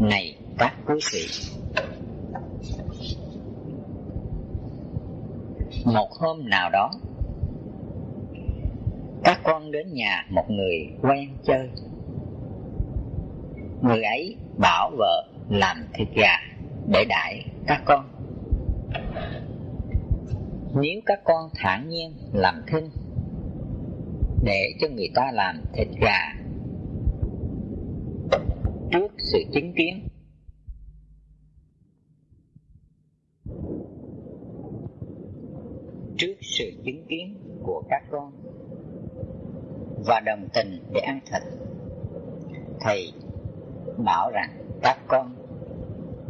Này các quý vị. Một hôm nào đó, Các con đến nhà một người quen chơi. Người ấy bảo vợ làm thịt gà để đãi các con. Nếu các con thản nhiên làm thinh Để cho người ta làm thịt gà sự chứng kiến. Trước sự chứng kiến của các con và đồng tình để ăn thịt, thầy bảo rằng các con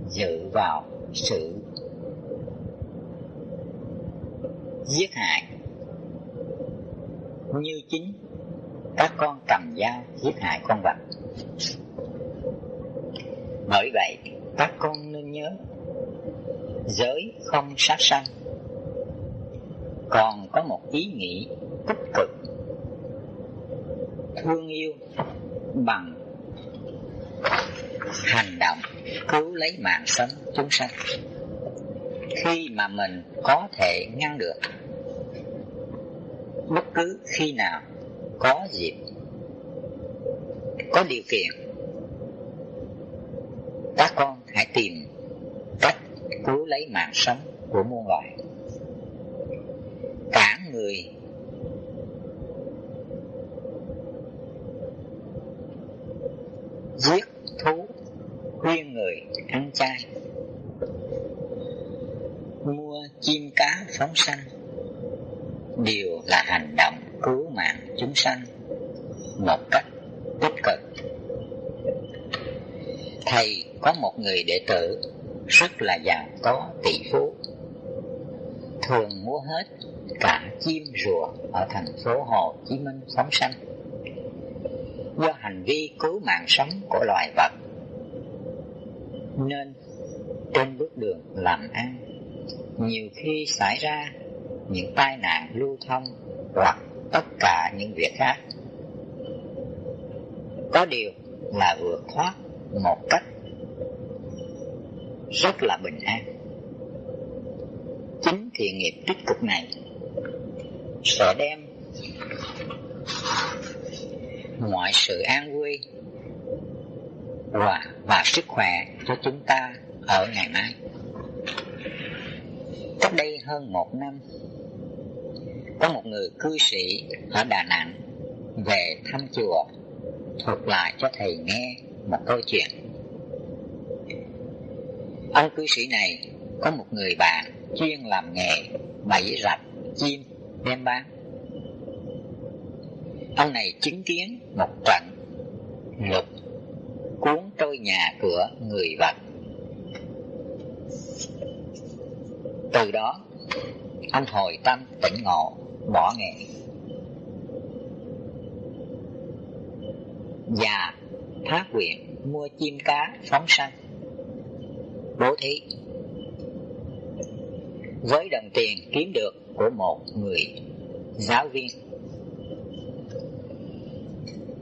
dự vào sự giết hại. Như chính các con cầm dao giết hại con vật bởi vậy, các con nên nhớ, giới không sát sanh. Còn có một ý nghĩ tích cực, thương yêu bằng hành động cứu lấy mạng sống chúng sanh. Khi mà mình có thể ngăn được bất cứ khi nào có dịp, có điều kiện các con hãy tìm cách cứu lấy mạng sống của muôn loài. Cả người giết thú, khuyên người ăn chay, mua chim cá phóng sanh, đều là hành động cứu mạng chúng sanh một cách tích cực. Thầy có một người đệ tử rất là giàu có, tỷ phú. Thường mua hết cả chim rùa ở thành phố Hồ Chí Minh phóng sanh. Do hành vi cứu mạng sống của loài vật, nên trên bước đường làm ăn, nhiều khi xảy ra những tai nạn lưu thông hoặc tất cả những việc khác. Có điều là vượt thoát một cách rất là bình an chính thiện nghiệp tích cực này sẽ đem mọi sự an vui và, và sức khỏe cho chúng ta ở ngày mai. Cách đây hơn một năm, có một người cư sĩ ở Đà Nẵng về thăm chùa thuật lại cho thầy nghe một câu chuyện. Ông cư sĩ này có một người bạn chuyên làm nghề bẫy rạch chim đem bán. Ông này chứng kiến một trận lục cuốn trôi nhà cửa người vật. Từ đó, ông hồi tâm tỉnh ngộ, bỏ nghề. Và phát nguyện mua chim cá phóng sanh bố thí. Với đồng tiền kiếm được của một người giáo viên.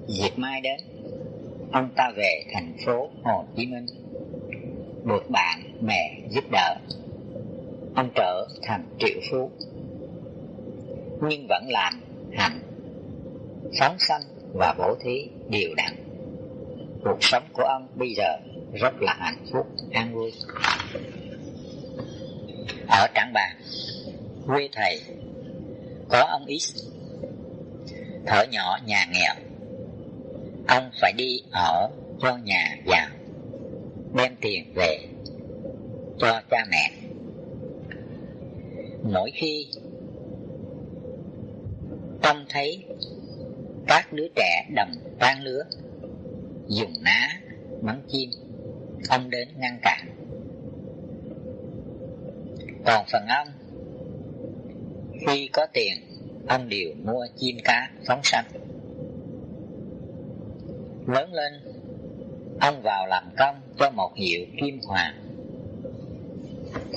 Dịp mai đến, ông ta về thành phố hồ chí minh, được bạn bè giúp đỡ. Ông trở thành triệu phú, nhưng vẫn làm hành, phóng sanh và bố thí đều đặn. Cuộc sống của ông bây giờ rất là hạnh phúc, an vui. Ở Trảng Bàng quê thầy, có ông X, thở nhỏ nhà nghèo. Ông phải đi ở cho nhà giàu, đem tiền về cho cha mẹ. Mỗi khi trông thấy các đứa trẻ đồng tan lứa, dùng ná, bắn chim ông đến ngăn cản. Còn phần ông khi có tiền, ông đều mua chim cá phóng sanh. Lớn lên, ông vào làm công cho một hiệu kim hoàng,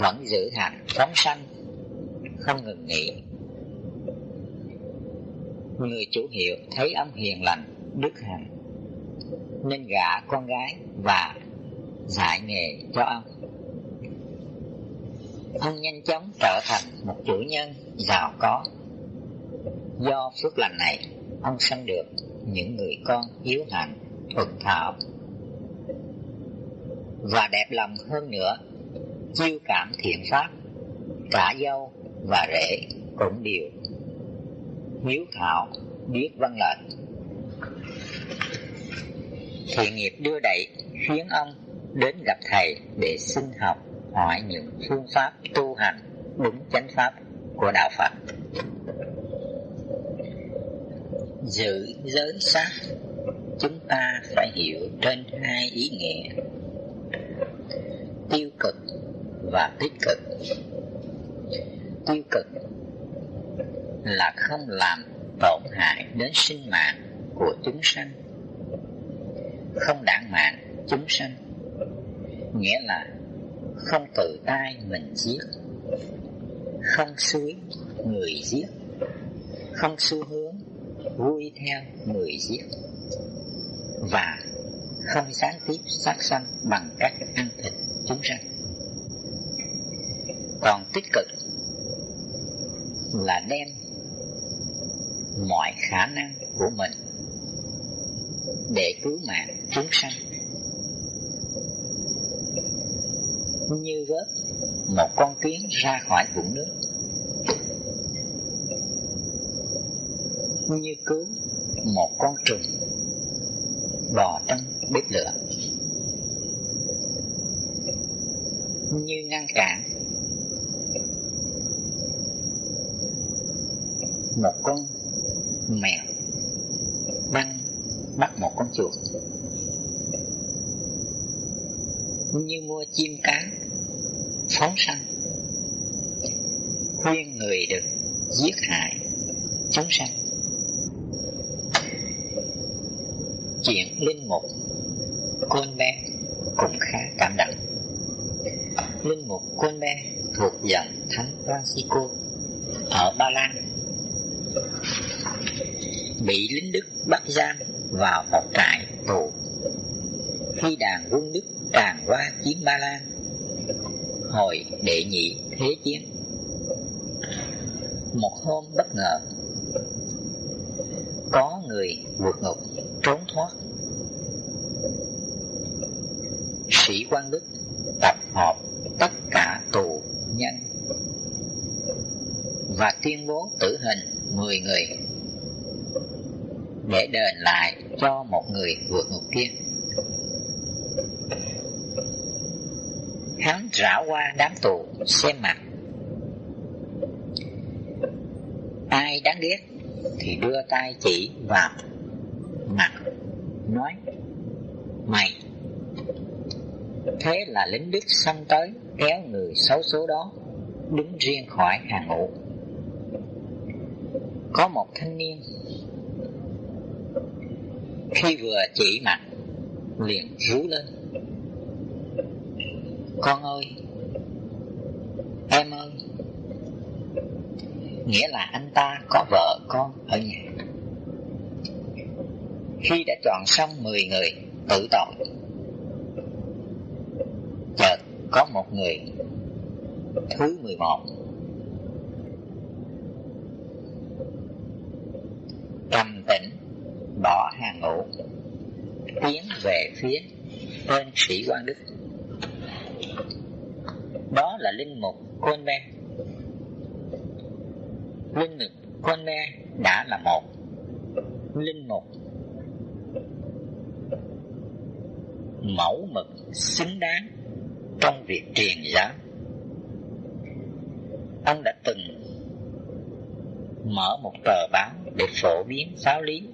vẫn giữ hành phóng sanh, không ngừng nghỉ. Người chủ hiệu thấy ông hiền lành, đức hạnh, nên gả con gái và dạy nghề cho ông. Ông nhanh chóng trở thành một chủ nhân giàu có. Do phước lành này, ông sanh được những người con hiếu hạnh, thuận thảo và đẹp lòng hơn nữa, chiêu cảm thiện pháp, cả dâu và rể cũng đều hiếu thảo biết văn lệnh. Thiện nghiệp đưa đẩy khiến ông đến gặp thầy để xin học hỏi những phương pháp tu hành đúng chánh pháp của đạo Phật. Giữ giới sát chúng ta phải hiểu trên hai ý nghĩa tiêu cực và tích cực. Tiêu cực là không làm tổn hại đến sinh mạng của chúng sanh, không đản mạng chúng sanh, nghĩa là không tự tay mình giết, không suối người giết, không xu hướng vui theo người giết và không gián tiếp sát sanh bằng cách ăn thịt chúng sanh. Còn tích cực là đem mọi khả năng của mình để cứu mạng chúng sanh. Như vớt một con kiến ra khỏi vũng nước. Như cứu một con trùng bò trong bếp lửa. Như ngăn cản một con mèo băng bắt một con chuột. Như mua chim cá phóng sanh. Khuyên người được giết hại, chúng sanh. Chuyện linh mục côn bé cũng khá cảm động. Linh mục côn bé thuộc dòng thánh Francisco ở Ba Lan. Bị lính Đức bắt giam vào một trại tù. Khi đàn quân Đức tràn qua chiến Ba Lan hồi đệ nhị thế chiến một hôm bất ngờ, có người vượt ngục, trốn thoát sĩ quan Đức tập họp tất cả tù nhân và tuyên bố tử hình 10 người để đền lại cho một người vượt ngục kia. Rảo qua đám tù xem mặt. Ai đáng ghét thì đưa tay chỉ vào mặt, nói, mày, thế là lính đức xông tới kéo người xấu số đó đứng riêng khỏi hàng ngũ có một thanh niên khi vừa chỉ mặt liền rú lên, con ơi em ơi nghĩa là anh ta có vợ con ở nhà. Khi đã chọn xong 10 người, tự tội. Chợt có một người, thứ 11 trầm tĩnh, bỏ hàng ngũ, tiến về phía tên sĩ quan đức. Đó là linh mục côn ben linh lực côn be đã là một. Linh mục mẫu mực xứng đáng trong việc truyền giáo. Ông đã từng mở một tờ báo để phổ biến giáo lý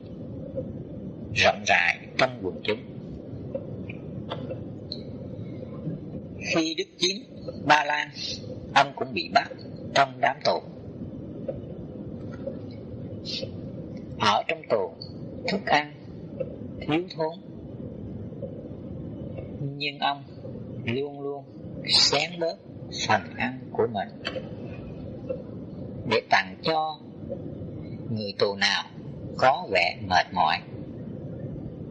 rộng rãi trong quần chúng. Khi đức chiến ba lan, ông cũng bị bắt trong đám tù ở trong tù, thức ăn, thiếu thốn. Nhưng ông luôn luôn xén bớt phần ăn của mình. Để tặng cho người tù nào có vẻ mệt mỏi.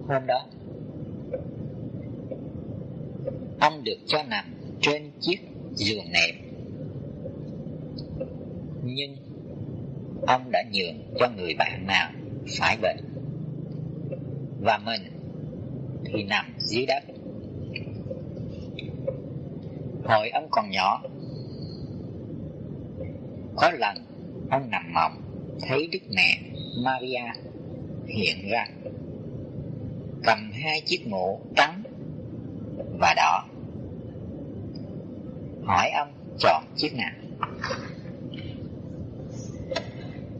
Hôm đó, ông được cho nằm trên chiếc giường nệm. Nhưng ông đã nhường cho người bạn nào phải bệnh. Và mình thì nằm dưới đất. Hồi ông còn nhỏ, có lần ông nằm mộng, thấy đức mẹ maria hiện ra, cầm hai chiếc mũ trắng và đỏ, hỏi ông chọn chiếc nào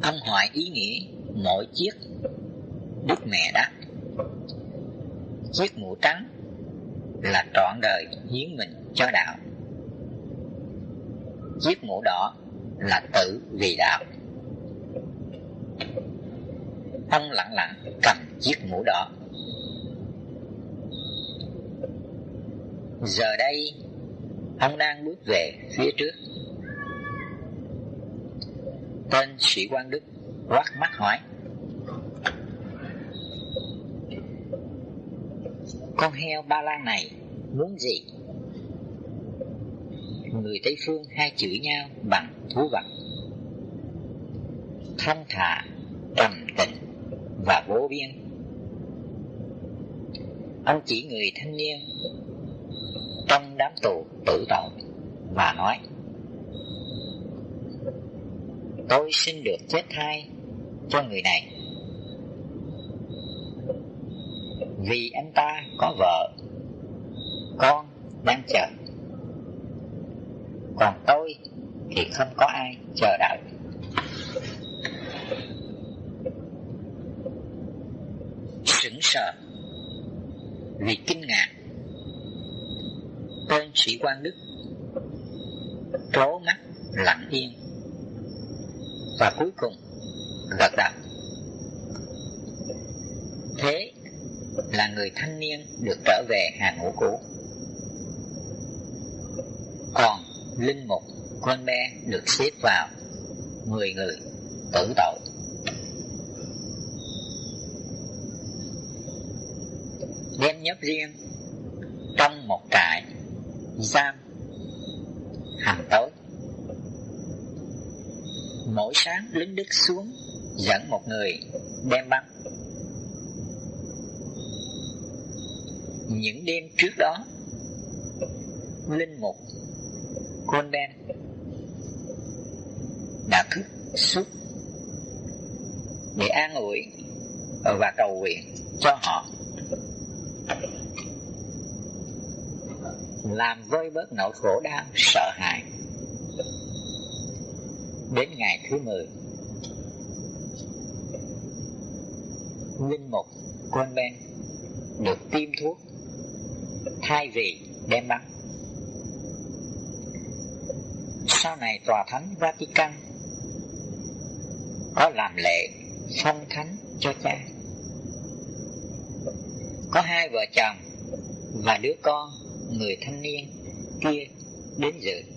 ông hỏi ý nghĩa mỗi chiếc đức mẹ đáp chiếc mũ trắng là trọn đời hiến mình cho đạo. Chiếc mũ đỏ là tự vì đạo. Ông lặng lặng cầm chiếc mũ đỏ. Giờ đây, ông đang bước về phía trước tên sĩ quan đức quát mắt hỏi. Con heo ba lan này muốn gì? Người tây phương hai chửi nhau bằng thú vật. Thông thả trầm tĩnh và vô biên. Ông chỉ người thanh niên trong đám tù tử tội và nói tôi xin được chết thai cho người này. Vì anh ta có vợ, con đang chờ. Còn tôi thì không có ai chờ đợi. Sững sờ vì kinh ngạc, tên sĩ quan đức trố mắt lặng yên và cuối cùng gật đầu. Thế là người thanh niên được trở về hàng ngũ cũ. Còn linh mục con bé được xếp vào mười người tử tội. Đem nhấp riêng, trong một trại giam hàng tối mỗi sáng lính đức xuống, dẫn một người đem bắn. Những đêm trước đó, linh mục con đen đã thức suốt để an ủi và cầu nguyện cho họ. Làm vơi bớt nỗi khổ đau, sợ hãi đến ngày thứ mười. Linh mục con bên được tiêm thuốc, thay vì đem bắn. Sau này tòa thánh Vatican có làm lệ phong thánh cho cha. Có hai vợ chồng và đứa con, người thanh niên kia đến dự.